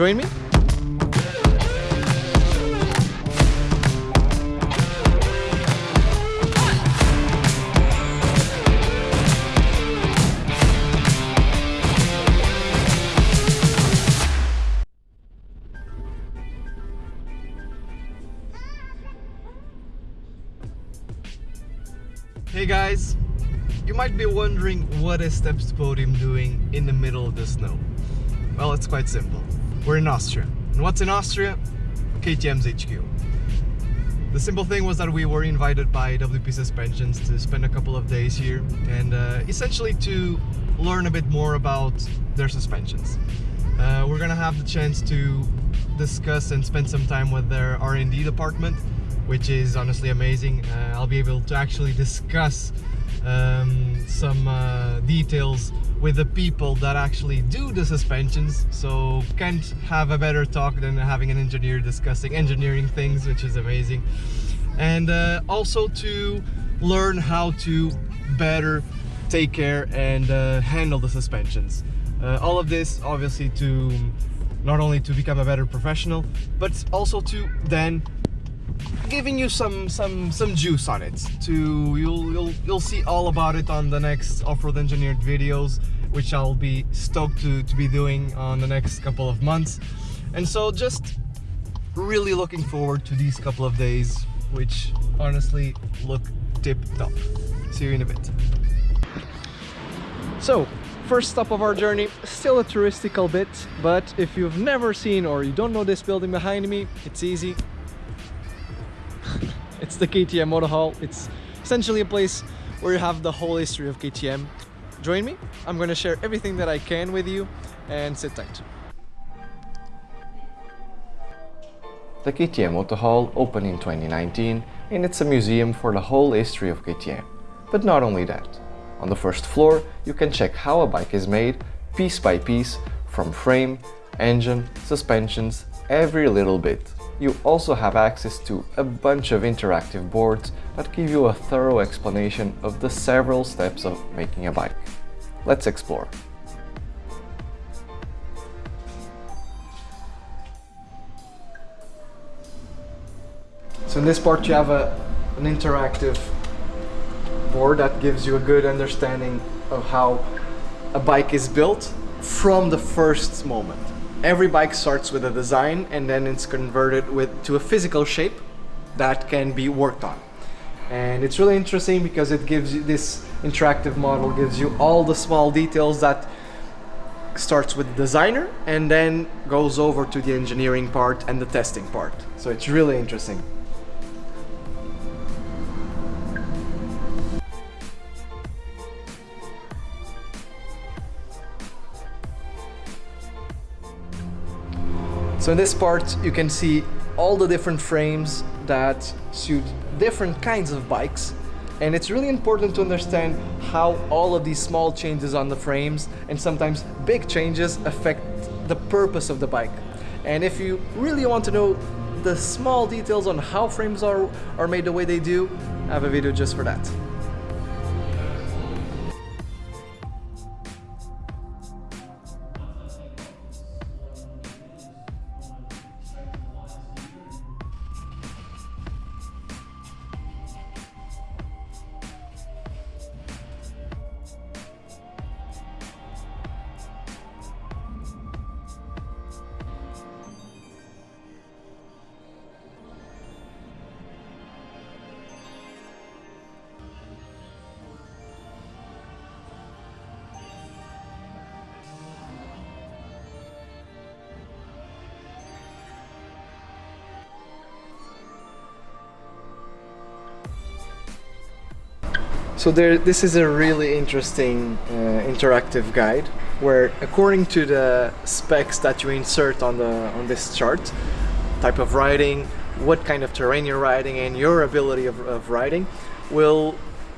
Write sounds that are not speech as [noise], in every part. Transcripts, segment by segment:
Join me? Hey guys, you might be wondering what is Steps Podium doing in the middle of the snow. Well, it's quite simple. We're in Austria. And what's in Austria? KTM's HQ. The simple thing was that we were invited by WP Suspensions to spend a couple of days here and uh, essentially to learn a bit more about their suspensions. Uh, we're gonna have the chance to discuss and spend some time with their R&D department which is honestly amazing. Uh, I'll be able to actually discuss um, some uh, details with the people that actually do the suspensions so can't have a better talk than having an engineer discussing engineering things which is amazing. And uh, also to learn how to better take care and uh, handle the suspensions. Uh, all of this obviously to not only to become a better professional but also to then giving you some some some juice on it to you'll you'll you'll see all about it on the next off-road engineered videos which I'll be stoked to, to be doing on the next couple of months. And so just really looking forward to these couple of days which honestly look tip top see you in a bit. So first stop of our journey still a touristical bit but if you've never seen or you don't know this building behind me it's easy the KTM Motor Hall. It's essentially a place where you have the whole history of KTM. Join me. I'm going to share everything that I can with you and sit tight. The KTM Motor Hall opened in 2019 and it's a museum for the whole history of KTM. But not only that. On the first floor, you can check how a bike is made, piece by piece, from frame, engine, suspensions, every little bit you also have access to a bunch of interactive boards that give you a thorough explanation of the several steps of making a bike. Let's explore. So in this part you have a, an interactive board that gives you a good understanding of how a bike is built from the first moment every bike starts with a design and then it's converted with to a physical shape that can be worked on. And it's really interesting because it gives you this interactive model gives you all the small details that starts with the designer and then goes over to the engineering part and the testing part. So it's really interesting So in this part you can see all the different frames that suit different kinds of bikes and it's really important to understand how all of these small changes on the frames and sometimes big changes affect the purpose of the bike. And if you really want to know the small details on how frames are, are made the way they do, I have a video just for that. So there, this is a really interesting uh, interactive guide where according to the specs that you insert on the on this chart, type of riding, what kind of terrain you're riding and your ability of, of riding will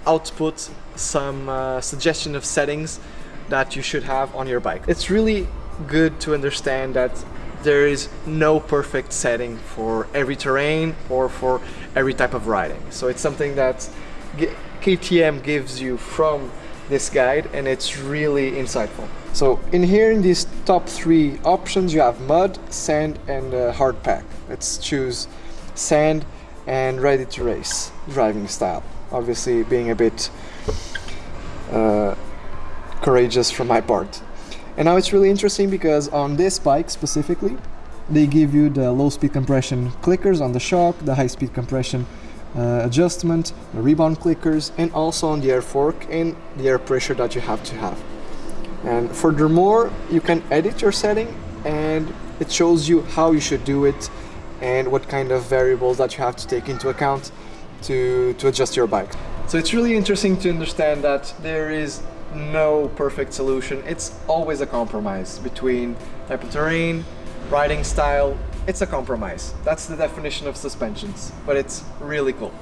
output some uh, suggestion of settings that you should have on your bike. It's really good to understand that there is no perfect setting for every terrain or for every type of riding. So it's something that KTM gives you from this guide and it's really insightful. So in here in these top three options you have mud, sand and uh, hard pack. Let's choose sand and ready to race driving style. Obviously being a bit uh, courageous from my part. And now it's really interesting because on this bike specifically, they give you the low speed compression clickers on the shock, the high speed compression uh, adjustment, rebound clickers, and also on the air fork and the air pressure that you have to have. And furthermore, you can edit your setting and it shows you how you should do it and what kind of variables that you have to take into account to, to adjust your bike. So it's really interesting to understand that there is no perfect solution. It's always a compromise between type of terrain, riding style. It's a compromise. That's the definition of suspensions, but it's really cool.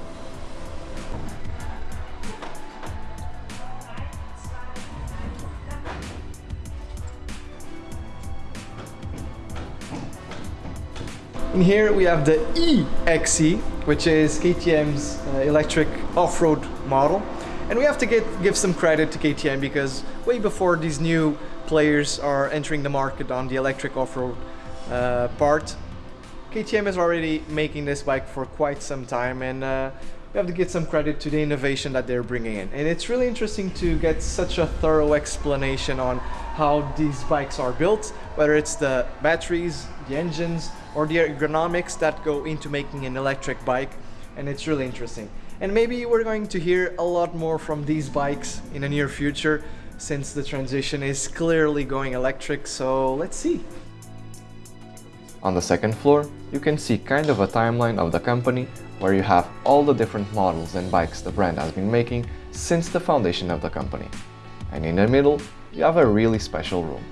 In here we have the E-XC, which is KTM's uh, electric off-road model. And we have to get, give some credit to KTM because way before these new players are entering the market on the electric off-road uh, part, KTM is already making this bike for quite some time and uh, we have to give some credit to the innovation that they're bringing in. And it's really interesting to get such a thorough explanation on how these bikes are built, whether it's the batteries, the engines, or the ergonomics that go into making an electric bike. And it's really interesting. And maybe we're going to hear a lot more from these bikes in the near future since the transition is clearly going electric, so let's see. On the second floor, you can see kind of a timeline of the company where you have all the different models and bikes the brand has been making since the foundation of the company. And in the middle, you have a really special room.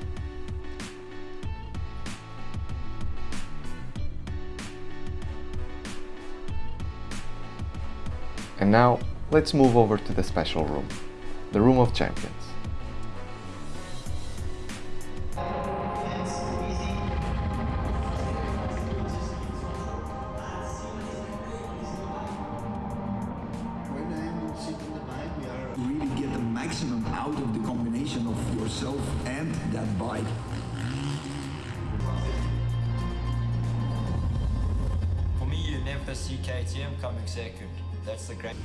And now, let's move over to the special room, the Room of Champions. See KTM coming second. That's the great.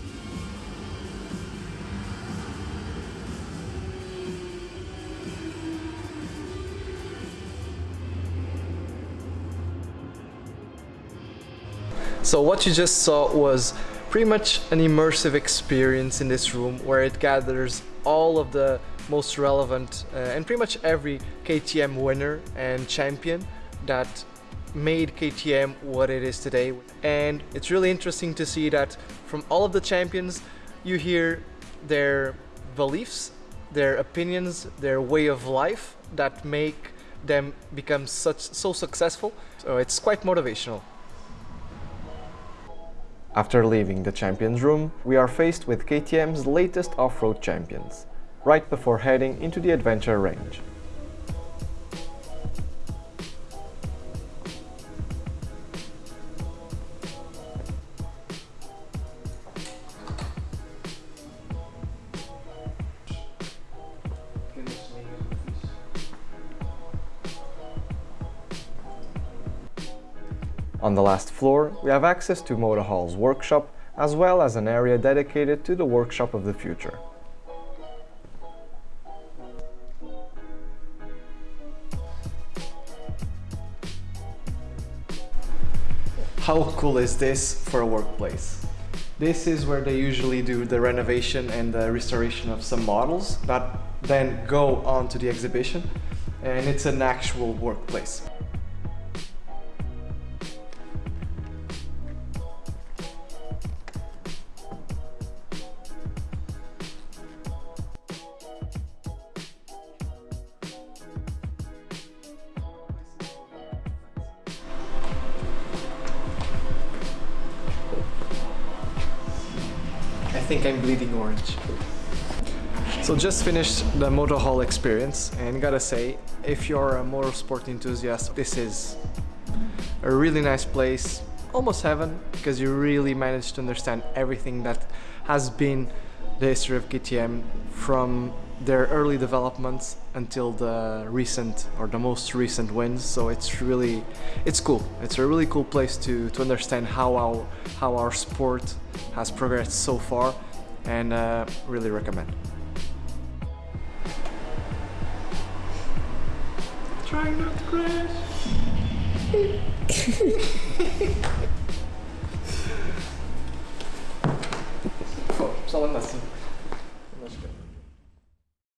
So what you just saw was pretty much an immersive experience in this room where it gathers all of the most relevant uh, and pretty much every KTM winner and champion that made KTM what it is today. And it's really interesting to see that from all of the champions, you hear their beliefs, their opinions, their way of life that make them become such so successful. So it's quite motivational. After leaving the champions room, we are faced with KTM's latest off-road champions, right before heading into the adventure range. On the last floor, we have access to Motor Hall's workshop, as well as an area dedicated to the workshop of the future. How cool is this for a workplace? This is where they usually do the renovation and the restoration of some models that then go on to the exhibition and it's an actual workplace. Think I'm bleeding orange. So just finished the Motor Hall experience and gotta say, if you're a motorsport enthusiast, this is a really nice place, almost heaven, because you really managed to understand everything that has been the history of KTM from their early developments until the recent or the most recent wins. So it's really, it's cool. It's a really cool place to, to understand how our, how our sport has progressed so far and uh, really recommend. Trying not to crash. [laughs] Oh, só lá